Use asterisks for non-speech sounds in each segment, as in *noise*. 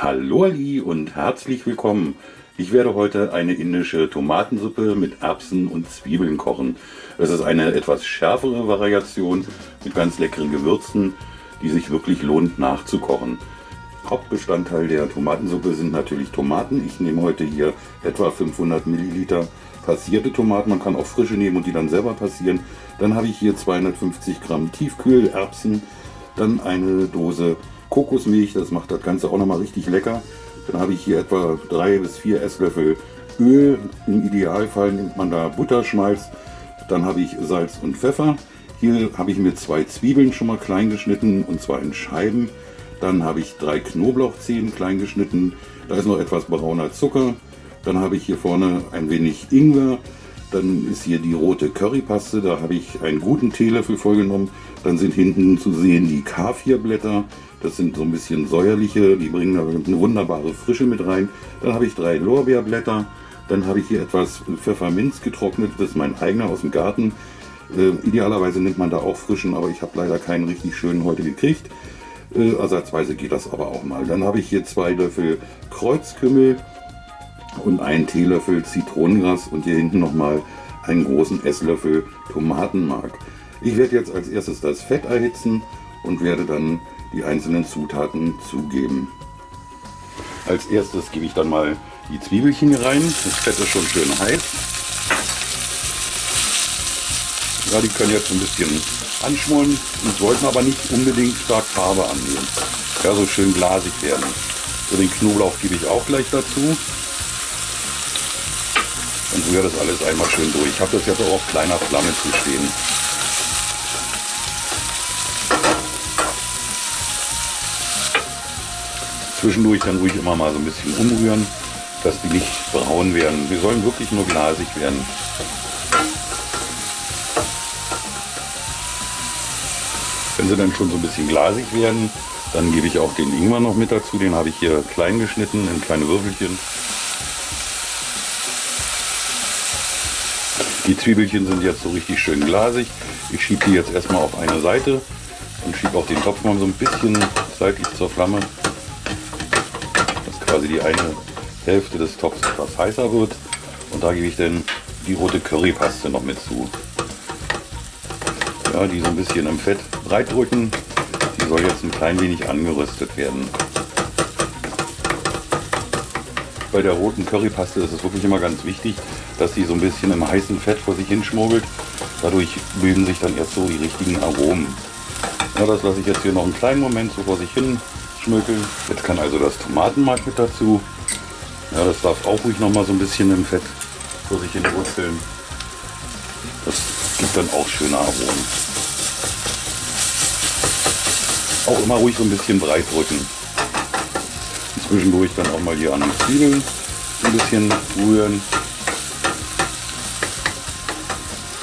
Hallo Ali und herzlich willkommen. Ich werde heute eine indische Tomatensuppe mit Erbsen und Zwiebeln kochen. Es ist eine etwas schärfere Variation mit ganz leckeren Gewürzen, die sich wirklich lohnt nachzukochen. Hauptbestandteil der Tomatensuppe sind natürlich Tomaten. Ich nehme heute hier etwa 500 Milliliter passierte Tomaten. Man kann auch frische nehmen und die dann selber passieren. Dann habe ich hier 250 Gramm Tiefkühlerbsen, dann eine Dose Kokosmilch, das macht das Ganze auch nochmal richtig lecker. Dann habe ich hier etwa drei bis vier Esslöffel Öl. Im Idealfall nimmt man da Butterschmalz. Dann habe ich Salz und Pfeffer. Hier habe ich mir zwei Zwiebeln schon mal klein geschnitten und zwar in Scheiben. Dann habe ich drei Knoblauchzehen klein geschnitten. Da ist noch etwas brauner Zucker. Dann habe ich hier vorne ein wenig Ingwer. Dann ist hier die rote Currypaste, da habe ich einen guten Teelöffel vollgenommen. Dann sind hinten zu sehen die Kaffeeblätter. Das sind so ein bisschen säuerliche, die bringen da eine wunderbare Frische mit rein. Dann habe ich drei Lorbeerblätter. Dann habe ich hier etwas Pfefferminz getrocknet, das ist mein eigener aus dem Garten. Äh, idealerweise nimmt man da auch frischen, aber ich habe leider keinen richtig schönen heute gekriegt. Äh, ersatzweise geht das aber auch mal. Dann habe ich hier zwei Löffel Kreuzkümmel und einen Teelöffel Zitronengras und hier hinten nochmal einen großen Esslöffel Tomatenmark. Ich werde jetzt als erstes das Fett erhitzen und werde dann die einzelnen Zutaten zugeben. Als erstes gebe ich dann mal die Zwiebelchen hier rein. Das Fett ist schon schön heiß. Ja, die können jetzt ein bisschen anschmollen und sollten aber nicht unbedingt stark Farbe annehmen. Ja, so schön glasig werden. So, den Knoblauch gebe ich auch gleich dazu rühre das alles einmal schön durch. Ich habe das jetzt auch auf kleiner Flamme zu stehen. Zwischendurch dann ruhig immer mal so ein bisschen umrühren, dass die nicht braun werden. Wir sollen wirklich nur glasig werden. Wenn sie dann schon so ein bisschen glasig werden, dann gebe ich auch den Ingwer noch mit dazu. Den habe ich hier klein geschnitten in kleine Würfelchen. Die Zwiebelchen sind jetzt so richtig schön glasig. Ich schiebe die jetzt erstmal auf eine Seite und schiebe auch den Topf mal so ein bisschen seitlich zur Flamme, dass quasi die eine Hälfte des Topfs etwas heißer wird. Und da gebe ich dann die rote Currypaste noch mit zu. Ja, die so ein bisschen im Fett breit drücken. Die soll jetzt ein klein wenig angeröstet werden. Bei der roten Currypaste ist es wirklich immer ganz wichtig, dass sie so ein bisschen im heißen Fett vor sich hinschmuggelt. Dadurch bilden sich dann erst so die richtigen Aromen. Ja, das lasse ich jetzt hier noch einen kleinen Moment so vor sich hin schmökeln. Jetzt kann also das Tomatenmark mit dazu. Ja, das darf auch ruhig noch mal so ein bisschen im Fett vor sich hin wurzeln. Das gibt dann auch schöne Aromen. Auch immer ruhig so ein bisschen breit drücken. Zwischendurch dann auch mal hier an den Zwiebeln ein bisschen rühren.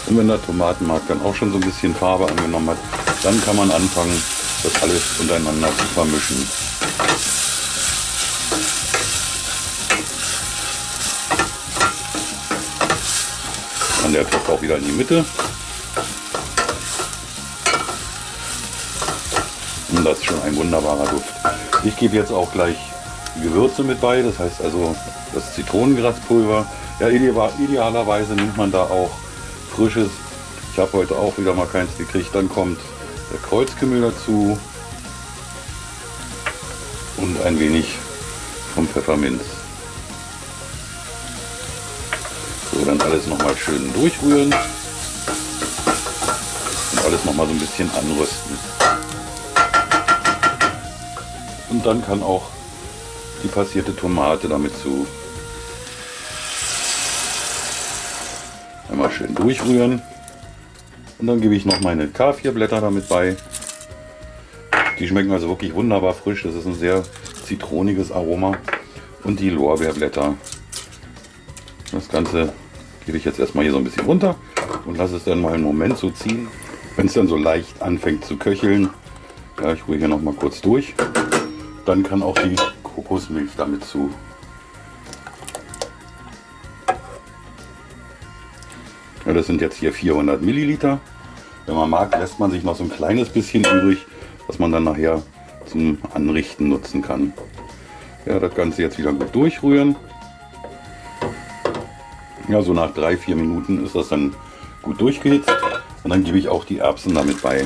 Und wenn der Tomatenmark dann auch schon so ein bisschen Farbe angenommen hat, dann kann man anfangen, das alles untereinander zu vermischen. Dann der Topf auch wieder in die Mitte. Und das ist schon ein wunderbarer Duft. Ich gebe jetzt auch gleich die Gewürze mit bei, das heißt also das Zitronengraspulver. Ja, idealerweise nimmt man da auch frisches. Ich habe heute auch wieder mal keins gekriegt. Dann kommt der Kreuzkümmel dazu und ein wenig vom Pfefferminz. So, dann alles noch mal schön durchrühren und alles noch mal so ein bisschen anrüsten. Und dann kann auch die passierte Tomate damit zu. Einmal schön durchrühren. Und dann gebe ich noch meine K4-Blätter damit bei. Die schmecken also wirklich wunderbar frisch. Das ist ein sehr zitroniges Aroma. Und die Lorbeerblätter. Das Ganze gebe ich jetzt erstmal hier so ein bisschen runter und lasse es dann mal einen Moment so ziehen. Wenn es dann so leicht anfängt zu köcheln, ja, ich rühre hier noch mal kurz durch, dann kann auch die Kokosmilch damit zu. Ja, das sind jetzt hier 400 Milliliter. Wenn man mag, lässt man sich noch so ein kleines bisschen übrig, was man dann nachher zum Anrichten nutzen kann. Ja, das Ganze jetzt wieder gut durchrühren. Ja, so nach drei, vier Minuten ist das dann gut durchgehitzt. Und dann gebe ich auch die Erbsen damit bei.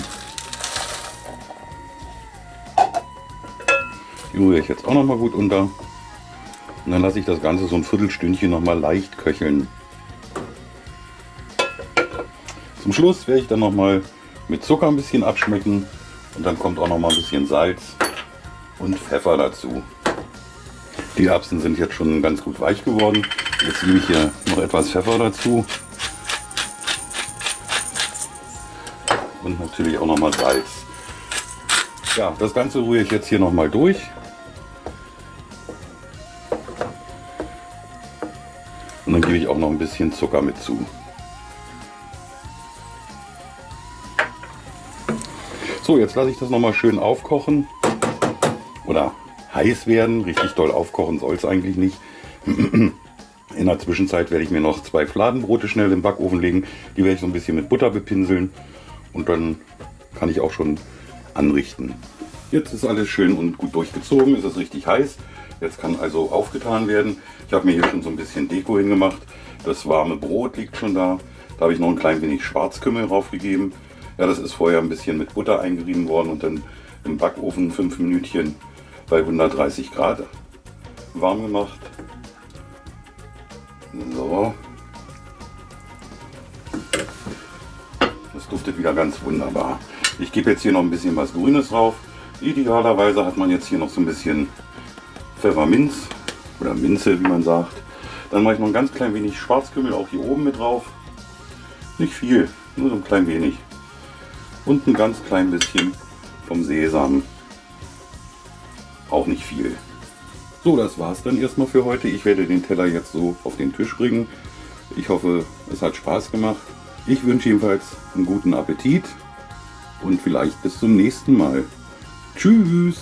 Rühre ich jetzt auch noch mal gut unter. Und dann lasse ich das Ganze so ein Viertelstündchen noch mal leicht köcheln. Zum Schluss werde ich dann noch mal mit Zucker ein bisschen abschmecken. Und dann kommt auch noch mal ein bisschen Salz und Pfeffer dazu. Die Erbsen sind jetzt schon ganz gut weich geworden. Jetzt gebe ich hier noch etwas Pfeffer dazu. Und natürlich auch noch mal Salz. Ja, das Ganze rühre ich jetzt hier noch mal durch. Dann gebe ich auch noch ein bisschen Zucker mit zu. So, jetzt lasse ich das noch mal schön aufkochen. Oder heiß werden. Richtig doll aufkochen soll es eigentlich nicht. *clears throat* In der Zwischenzeit werde ich mir noch zwei Fladenbrote schnell im Backofen legen. Die werde ich so ein bisschen mit Butter bepinseln. Und dann kann ich auch schon anrichten. Jetzt ist alles schön und gut durchgezogen. Es ist richtig heiß. Jetzt kann also aufgetan werden. Ich habe mir hier schon so ein bisschen Deko hingemacht. Das warme Brot liegt schon da. Da habe ich noch ein klein wenig Schwarzkümmel draufgegeben. Ja, das ist vorher ein bisschen mit Butter eingerieben worden und dann im Backofen fünf Minütchen bei 130 Grad warm gemacht. So. Das duftet wieder ganz wunderbar. Ich gebe jetzt hier noch ein bisschen was Grünes drauf. Idealerweise hat man jetzt hier noch so ein bisschen Pfefferminz oder Minze, wie man sagt. Dann mache ich noch ein ganz klein wenig Schwarzkümmel auch hier oben mit drauf. Nicht viel, nur so ein klein wenig. Und ein ganz klein bisschen vom Sesam. Auch nicht viel. So, das war's dann erstmal für heute. Ich werde den Teller jetzt so auf den Tisch bringen. Ich hoffe, es hat Spaß gemacht. Ich wünsche jedenfalls einen guten Appetit und vielleicht bis zum nächsten Mal. Tschüss!